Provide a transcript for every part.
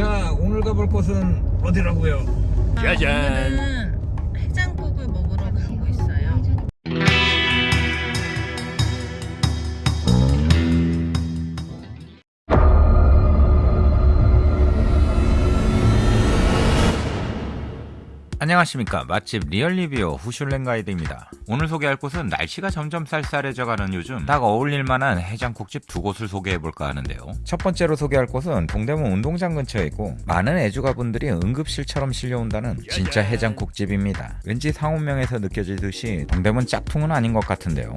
자 오늘 가볼 곳은 어디라고요? 짜잔. 오늘은 해장국을 먹으러 가고 있어요. 안녕하십니까 맛집 리얼리뷰 후슐랭 가이드입니다 오늘 소개할 곳은 날씨가 점점 쌀쌀해져가는 요즘 딱 어울릴만한 해장국집 두 곳을 소개해볼까 하는데요. 첫 번째로 소개할 곳은 동대문 운동장 근처에 있고 많은 애주가분들이 응급실처럼 실려온다는 진짜 해장국집입니다. 왠지 상호명에서 느껴지듯이 동대문 짝퉁은 아닌 것 같은데요.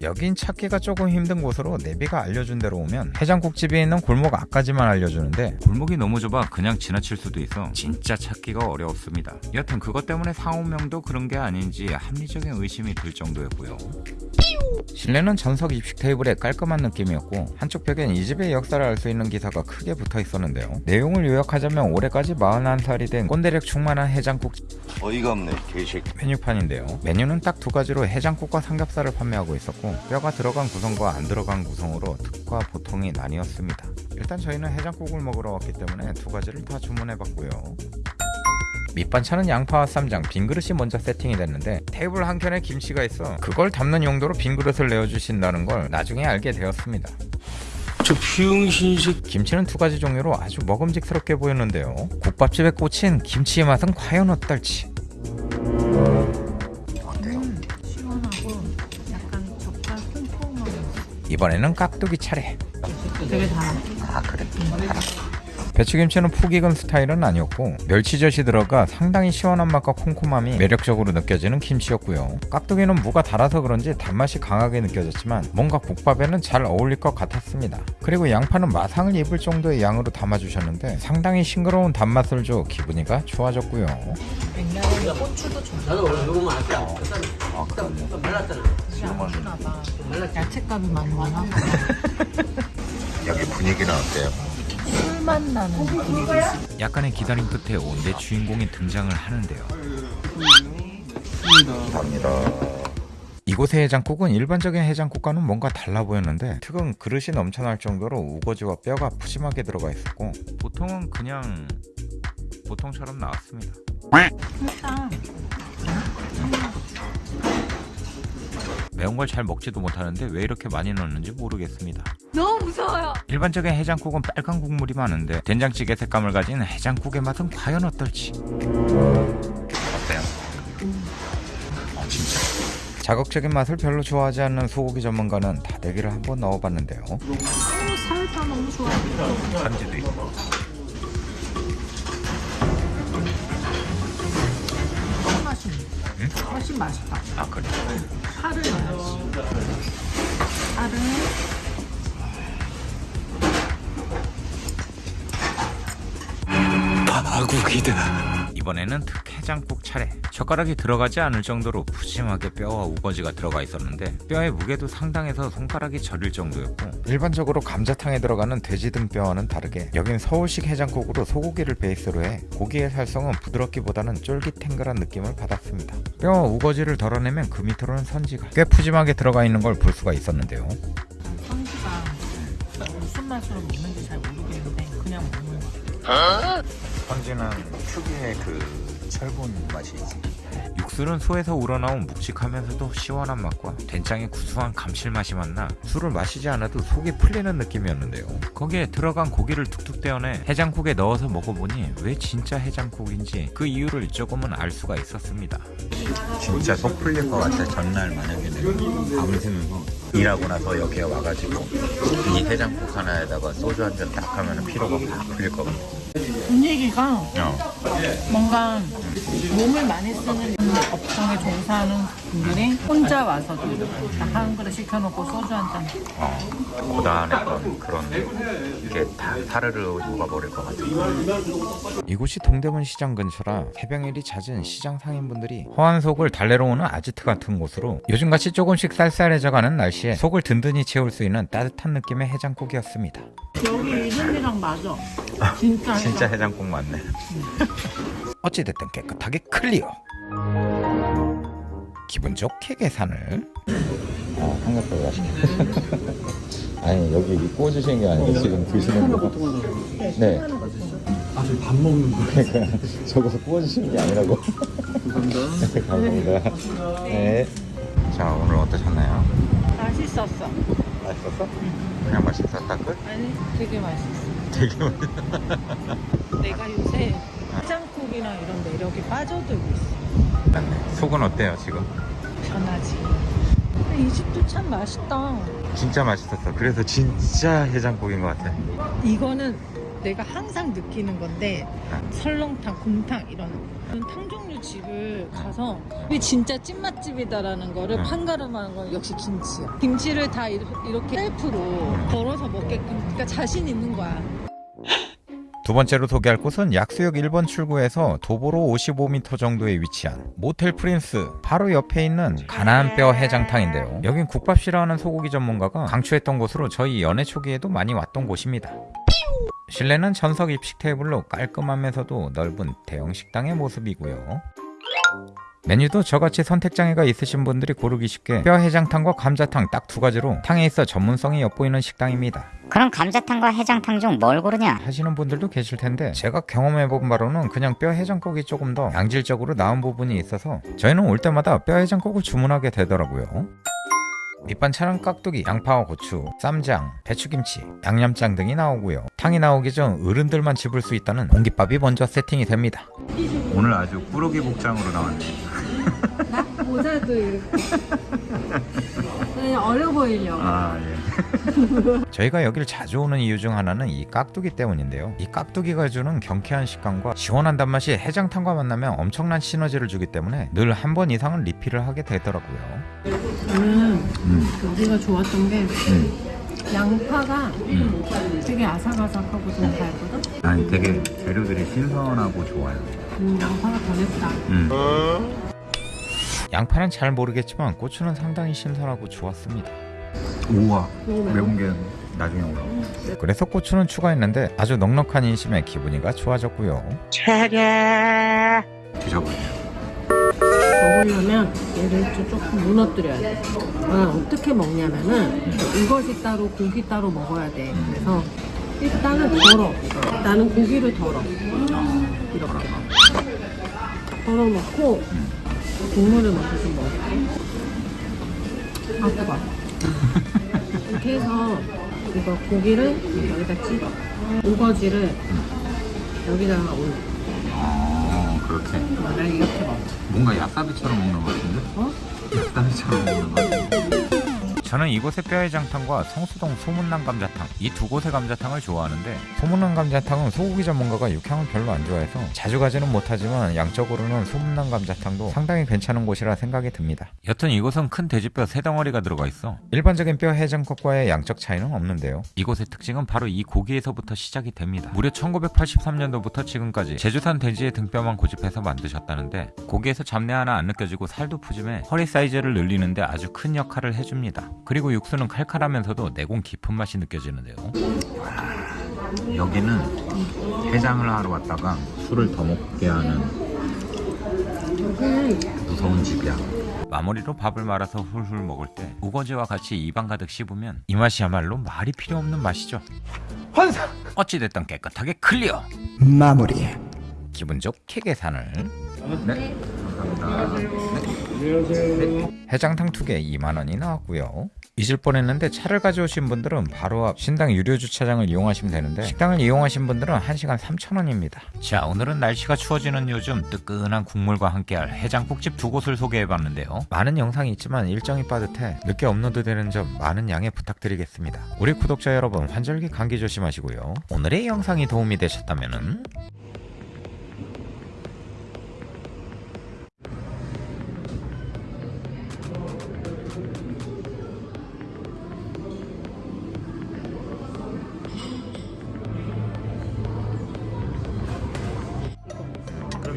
여긴 찾기가 조금 힘든 곳으로 내비가 알려준 대로 오면 해장국집이 있는 골목 앞까지만 알려주는데 골목이 너무 좁아 그냥 지나칠 수도 있어 진짜 찾기가 어려웠습니다. 여튼 그것 때문에 상호명도 그런 게 아닌 지 합리적인 의심이 들 정도였고요 실내는 전석 입식 테이블에 깔끔한 느낌이었고 한쪽 벽엔 이 집의 역사를 알 수 있는 기사가 크게 붙어 있었는데요 내용을 요약하자면 올해까지 41살이 된 꼰대력 충만한 해장국 어이가 없네 개새끼 메뉴판인데요. 메뉴는 딱 두 가지로 해장국과 삼겹살을 판매하고 있었고 뼈가 들어간 구성과 안 들어간 구성으로 특과 보통이 나뉘었습니다. 일단 저희는 해장국을 먹으러 왔기 때문에 두 가지를 다 주문해봤고요. 밑반찬은 양파와 쌈장, 빈 그릇이 먼저 세팅이 됐는데 테이블 한 켠에 김치가 있어 그걸 담는 용도로 빈 그릇을 내어주신다는 걸 나중에 알게 되었습니다. 저 비응신식 김치는 두 가지 종류로 아주 먹음직스럽게 보였는데요. 국밥집에 꽂힌 김치의 맛은 과연 어떨지. 이번에는 깍두기 차례. 되게 달아. 아 그래? 배추김치는 푹 익은 스타일은 아니었고 멸치젓이 들어가 상당히 시원한 맛과 콤콤함이 매력적으로 느껴지는 김치였고요. 깍두기는 무가 달아서 그런지 단맛이 강하게 느껴졌지만 뭔가 국밥에는 잘 어울릴 것 같았습니다. 그리고 양파는 마상을 입을 정도의 양으로 담아주셨는데 상당히 싱그러운 단맛을 줘 기분이가 좋아졌고요. 냉장고에 고추도 좀아 봐. 야채값이 많이 많아. 여기 분위기는 어때요? 술맛 나는. 약간의 기다림 끝에 온대 주인공이 등장을 하는데요. 갑니다. 이곳의 해장국은 일반적인 해장국과는 뭔가 달라 보였는데 특은 그릇이 넘쳐날 정도로 우거지와 뼈가 푸짐하게 들어가 있었고 보통은 그냥 보통처럼 나왔습니다. 매운 걸 잘 먹지도 못하는데 왜 이렇게 많이 넣는지 모르겠습니다. 너무 무서워요. 일반적인 해장국은 빨간 국물이 많은데 된장찌개 색감을 가진 해장국의 맛은 과연 어떨지 어때요? 어 진짜 자극적인 맛을 별로 좋아하지 않는 소고기 전문가는 다대기를 한번 넣어봤는데요 살사 너무 좋아. 산지도 있고 훨씬 훨씬 맛있다. 아 그래 파를 넣어야지. 파를 파국이다 이번에는 특해장국 차례. 젓가락이 들어가지 않을 정도로 푸짐하게 뼈와 우거지가 들어가 있었는데 뼈의 무게도 상당해서 손가락이 저릴 정도였고 일반적으로 감자탕에 들어가는 돼지 등뼈와는 다르게 여긴 서울식 해장국으로 소고기를 베이스로 해 고기의 살성은 부드럽기보다는 쫄깃탱글한 느낌을 받았습니다. 뼈와 우거지를 덜어내면 그 밑으로는 선지가 꽤 푸짐하게 들어가 있는 걸 볼 수가 있었는데요. 선지가 무슨 맛으로 먹는지 잘 모르겠는데 그냥 먹는 거. 선지는 특유의 그 철분 맛이지. 육수는 소에서 우러나온 묵직하면서도 시원한 맛과 된장의 구수한 감칠맛이 만나 술을 마시지 않아도 속이 풀리는 느낌이었는데요. 거기에 들어간 고기를 툭툭 떼어내 해장국에 넣어서 먹어보니 왜 진짜 해장국인지 그 이유를 조금은 알 수가 있었습니다. 진짜 속 풀릴 것 같아 전날 만약에 내가 밤새면서 일하고 나서 여기에 와가지고 이 해장국 하나에다가 소주 한 잔 딱 하면 피로가 팍 풀릴 것 같아 분위기가 어. 뭔가 몸을 많이 쓰는 업종에 종사하는 분들이 혼자 와서도 딱한 그릇 시켜놓고 소주 한 잔. 어, 고단했던 그런 게 다 사르르 녹아버릴 것 같아요. 이곳이 동대문 시장 근처라 해병일이 잦은 시장 상인분들이 허한 속을 달래러 오는 아지트 같은 곳으로 요즘같이 조금씩 쌀쌀해져가는 날씨에 속을 든든히 채울 수 있는 따뜻한 느낌의 해장국이었습니다. 여기 이름이랑 맞아. 진짜. 진짜 해장국 맞네. 어찌됐든 깨끗하게 클리어. 기분 좋게 계산을. 어, 삼겹살 맛있게. 아니 여기 구워주시는 게 아니고 지금 드시는 거. 네. 아, 저희 밥 먹는 거. 그러니까 저거 구워주시는 게 아니라고. 감사합니다. 감사합니다. 네. 자 오늘 어떠셨나요? 맛있었어. 맛있었어? 그냥 맛있었다 끝? 아니, 되게 맛있어. 되게 맛있어. 내가 요새 해장국이나 이런 매력이 빠져들고 있어. 맞네. 속은 어때요 지금? 근데 이 집도 참 맛있다. 진짜 맛있었어. 그래서 진짜 해장국인 것 같아. 이거는 내가 항상 느끼는 건데 설렁탕, 곰탕 이런 탕 종류 집을 가서 이게 진짜 찐맛집이다라는 거를 응. 판가름하는 건 역시 김치야. 김치를 다 이렇게, 셀프로 덜어서 먹게끔 그러니까 자신 있는 거야. 두 번째로 소개할 곳은 약수역 1번 출구에서 도보로 55m 정도에 위치한 모텔 프린스 바로 옆에 있는 가나안뼈 해장탕인데요. 여긴 국밥 싫어하는 소고기 전문가가 강추했던 곳으로 저희 연애 초기에도 많이 왔던 곳입니다. 실내는 전석 입식 테이블로 깔끔하면서도 넓은 대형 식당의 모습이고요. 메뉴도 저같이 선택장애가 있으신 분들이 고르기 쉽게 뼈 해장탕과 감자탕 딱 두 가지로 탕에 있어 전문성이 엿보이는 식당입니다. 그럼 감자탕과 해장탕 중 뭘 고르냐? 하시는 분들도 계실 텐데 제가 경험해본 바로는 그냥 뼈 해장국이 조금 더 양질적으로 나은 부분이 있어서 저희는 올 때마다 뼈 해장국을 주문하게 되더라고요. 밑반찬은 깍두기, 양파와 고추, 쌈장, 배추김치, 양념장 등이 나오고요. 탕이 나오기 전 어른들만 집을 수 있다는 공깃밥이 먼저 세팅이 됩니다. 오늘 아주 꾸러기 복장으로 나왔네. 모자도 이렇게. 그냥 어려 보이려고. 아 예. 저희가 여기를 자주 오는 이유 중 하나는 이 깍두기 때문인데요. 이 깍두기가 주는 경쾌한 식감과 시원한 단맛이 해장탕과 만나면 엄청난 시너지를 주기 때문에 늘 한 번 이상은 리필을 하게 되더라고요. 저는 여기가 좋았던 게 음. 양파가 되게 아삭아삭하고 좀 달거든? 아니 되게 재료들이 신선하고 좋아요. 음, 양파가 더 맵다. 양파는 잘 모르겠지만 고추는 상당히 신선하고 좋았습니다. 우와 매운 게 나중에 올라. 그래서 고추는 추가했는데 아주 넉넉한 인심에 기분이가 좋아졌고요. 드셔보세요. 먹으려면 얘를 좀 조금 무너뜨려야 돼. 아, 어떻게 먹냐면은 이것이 따로 고기 따로 먹어야 돼. 그래서 일단은 덜어. 나는 고기를 덜어. 이렇게. 덜어 놓고 국물을 좀 먹을게. 아 뜨거. 이렇게 해서 이거 고기를 여기다 찍어. 우거지를 여기다가 올려. 어 그렇게. 난 이렇게 먹어. 뭔가 야사비처럼 먹는 것 같은데? 어? 야사비처럼 먹는 것 같은데? 저는 이곳의 뼈해장탕과 성수동 소문난 감자탕 이 두 곳의 감자탕을 좋아하는데 소문난 감자탕은 소고기 전문가가 육향을 별로 안 좋아해서 자주 가지는 못하지만 양적으로는 소문난 감자탕도 상당히 괜찮은 곳이라 생각이 듭니다. 여튼 이곳은 큰 돼지뼈 세 덩어리가 들어가 있어 일반적인 뼈 해장국과의 양적 차이는 없는데요. 이곳의 특징은 바로 이 고기에서부터 시작이 됩니다. 무려 1983년도부터 지금까지 제주산 돼지의 등뼈만 고집해서 만드셨다는데 고기에서 잡내 하나 안 느껴지고 살도 푸짐해 허리 사이즈를 늘리는데 아주 큰 역할을 해줍니다 그리고 육수는 칼칼하면서도 내공 깊은 맛이 느껴지는데요 여기는 해장을 하러 왔다가 술을 더 먹게 하는 무서운 집이야. 마무리로 밥을 말아서 훌훌 먹을 때 우거지와 같이 입안 가득 씹으면 이 맛이야말로 말이 필요 없는 맛이죠. 환상! 어찌됐든 깨끗하게 클리어! 마무리. 기분 좋게 계산을 네 감사합니다. 네. 해장탕 두개 2만원이 나왔고요. 잊을 뻔했는데 차를 가져오신 분들은 바로 앞 신당 유료 주차장을 이용하시면 되는데 식당을 이용하신 분들은 1시간 3천원입니다. 자 오늘은 날씨가 추워지는 요즘 뜨끈한 국물과 함께할 해장국집 두 곳을 소개해봤는데요. 많은 영상이 있지만 일정이 빠듯해 늦게 업로드 되는 점 많은 양해 부탁드리겠습니다. 우리 구독자 여러분 환절기 감기 조심하시고요. 오늘의 영상이 도움이 되셨다면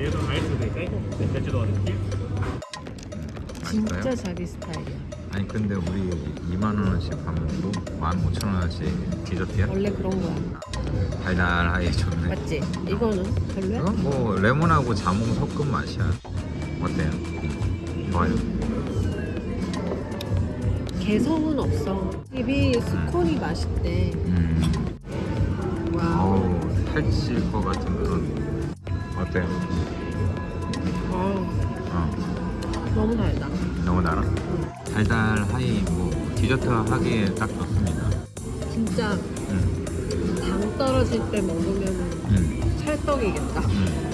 얘도 아이스도 될까요? 제주도 어디? 진짜 자기 스타일이야. 아니 근데 우리 2만 원어치 하면 15,000원어치 디저트야? 원래 그런 거야. 달달하게 좋네 맞지? 이거는 별로야? 이건 뭐 레몬하고 자몽 섞은 맛이야 어때요? 좋아요 개성은 없어. 입이 스콘이 맛있대. 음. Wow. 어우 살찔 것 같은 그런 wow. 어 너무 달다. 너무 달아? 달달 하이 뭐 디저트 하기에 딱 좋습니다 진짜 음. 당 떨어질 때 먹으면 음. 찰떡이겠다. 음.